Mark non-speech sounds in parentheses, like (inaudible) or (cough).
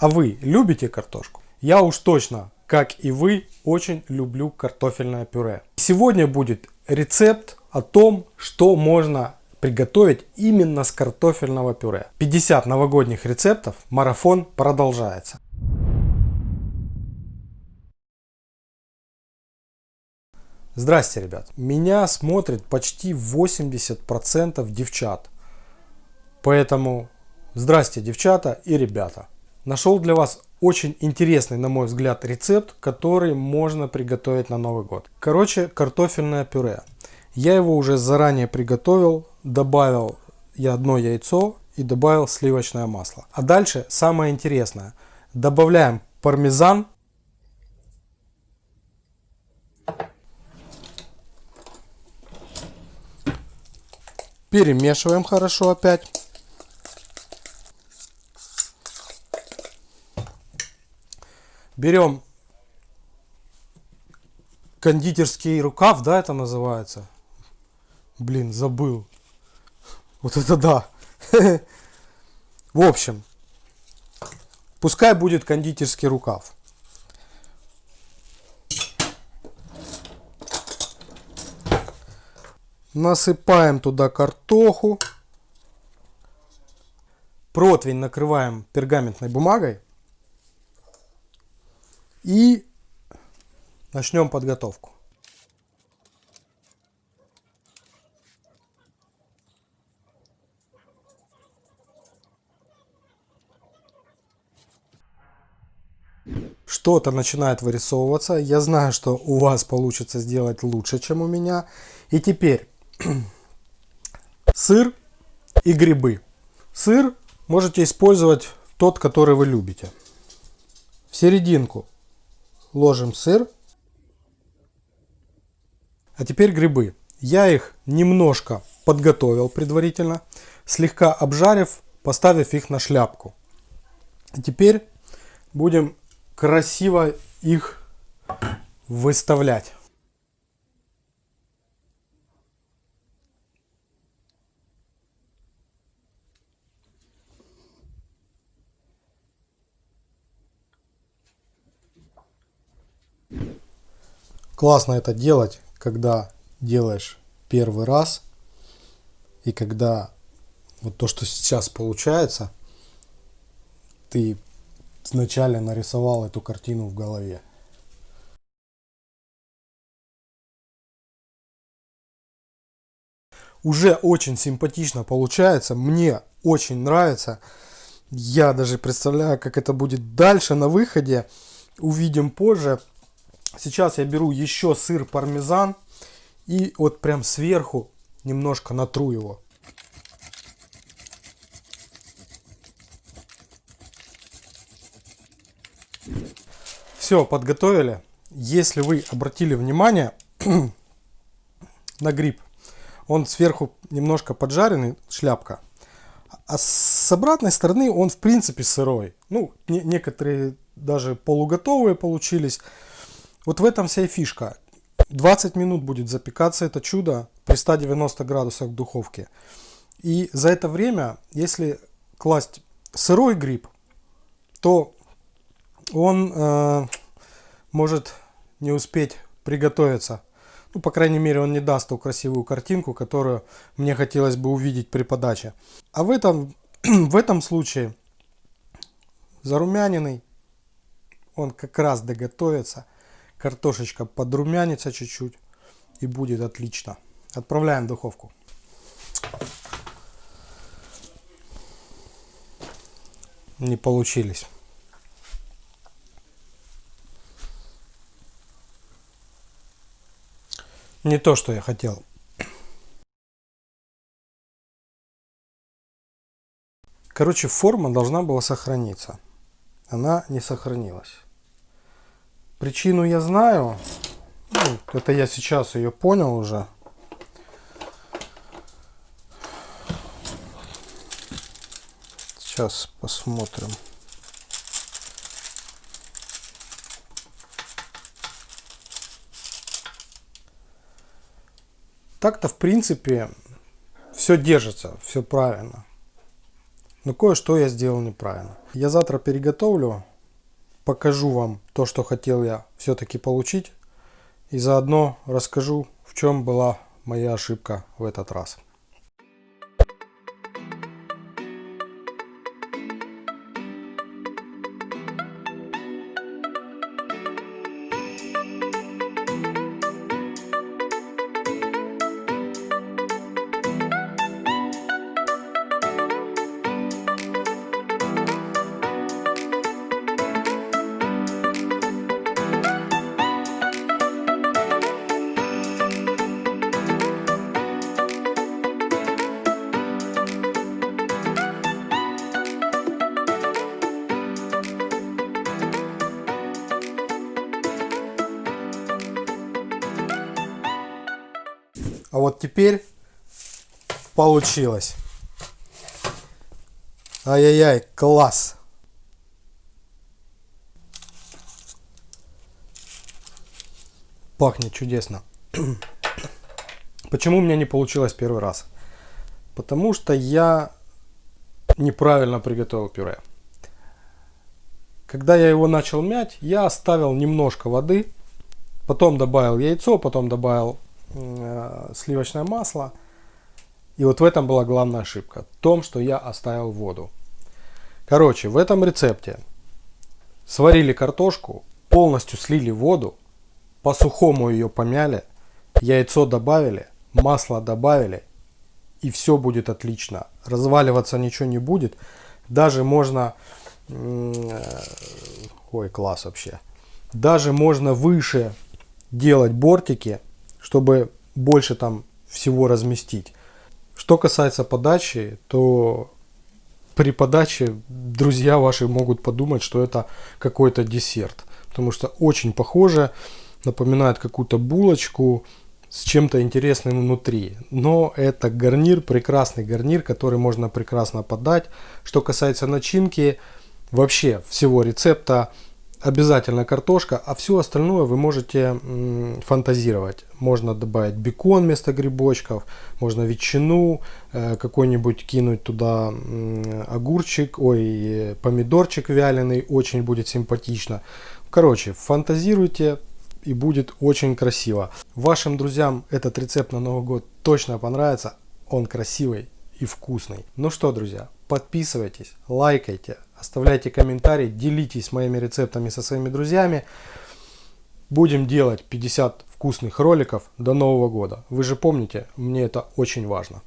А вы любите картошку? Я уж точно, как и вы, очень люблю картофельное пюре. Сегодня будет рецепт о том, что можно приготовить именно с картофельного пюре. 50 новогодних рецептов, марафон продолжается. Здрасте, ребят. Меня смотрит почти 80% девчат. Поэтому здрасте, девчата и ребята. Нашел для вас очень интересный, на мой взгляд, рецепт, который можно приготовить на Новый год. Короче, картофельное пюре. Я его уже заранее приготовил, добавил я одно яйцо и добавил сливочное масло. А дальше самое интересное. Добавляем пармезан. Перемешиваем хорошо опять. Берем кондитерский рукав, да, это называется. Блин, забыл. Вот это да. (laughs) В общем, пускай будет кондитерский рукав. Насыпаем туда картоху. Противень накрываем пергаментной бумагой. И начнем подготовку. Что-то начинает вырисовываться. Я знаю, что у вас получится сделать лучше, чем у меня. И теперь (clears throat) сыр и грибы. Сыр можете использовать тот, который вы любите. В серединку ложим сыр. А теперь грибы. Я их немножко подготовил предварительно, слегка обжарив, поставив их на шляпку. И теперь будем красиво их выставлять. Классно это делать, когда делаешь первый раз. И когда вот то, что сейчас получается, ты вначале нарисовал эту картину в голове. Уже очень симпатично получается, мне очень нравится. Я даже представляю, как это будет дальше на выходе. Увидим позже. Сейчас я беру еще сыр пармезан и вот прям сверху немножко натру его. Все, подготовили. Если вы обратили внимание (clears throat) на гриб, он сверху немножко поджаренный, шляпка. А с обратной стороны он в принципе сырой. Ну, не, некоторые даже полуготовые получились. Вот в этом вся и фишка. 20 минут будет запекаться это чудо при 190 градусах в духовке. И за это время, если класть сырой гриб, то он э, может не успеть приготовиться. Ну, по крайней мере, он не даст ту красивую картинку, которую мне хотелось бы увидеть при подаче. А в этом, (clears throat) в этом случае зарумяненный, он как раз доготовится картошечка подрумянится чуть-чуть и будет отлично. Отправляем в духовку. Не получились. Не то, что я хотел. Короче, форма должна была сохраниться. Она не сохранилась. Причину я знаю. Ну, это я сейчас ее понял уже. Сейчас посмотрим. Так-то, в принципе, все держится, все правильно. Но кое-что я сделал неправильно. Я завтра переготовлю, покажу вам то, что хотел я все-таки получить. И заодно расскажу, в чем была моя ошибка в этот раз. А вот теперь получилось. Ай-яй-яй, класс. Пахнет чудесно. Почему у меня не получилось первый раз? Потому что я неправильно приготовил пюре. Когда я его начал мять, я оставил немножко воды, потом добавил яйцо, потом добавил сливочное масло. И вот в этом была главная ошибка. В том, что я оставил воду. Короче, в этом рецепте сварили картошку, полностью слили воду, по сухому ее помяли, яйцо добавили, масло добавили, и все будет отлично. Разваливаться ничего не будет. Даже можно... Э, ой, класс вообще. Даже можно выше делать бортики, чтобы больше там всего разместить. Что касается подачи, то при подаче друзья ваши могут подумать, что это какой-то десерт. Потому что очень похоже, напоминает какую-то булочку с чем-то интересным внутри. Но это гарнир, прекрасный гарнир, который можно прекрасно подать. Что касается начинки, вообще всего рецепта, обязательно картошка, а все остальное вы можете фантазировать. Можно добавить бекон вместо грибочков, можно ветчину, э, какой-нибудь кинуть туда огурчик, ой, помидорчик вяленый, очень будет симпатично. Короче, фантазируйте и будет очень красиво. Вашим друзьям этот рецепт на Новый год точно понравится, он красивый и вкусный. Ну что, друзья, подписывайтесь, лайкайте, оставляйте комментарии, делитесь моими рецептами со своими друзьями. Будем делать 50 вкусных роликов до Нового года. Вы же помните, мне это очень важно.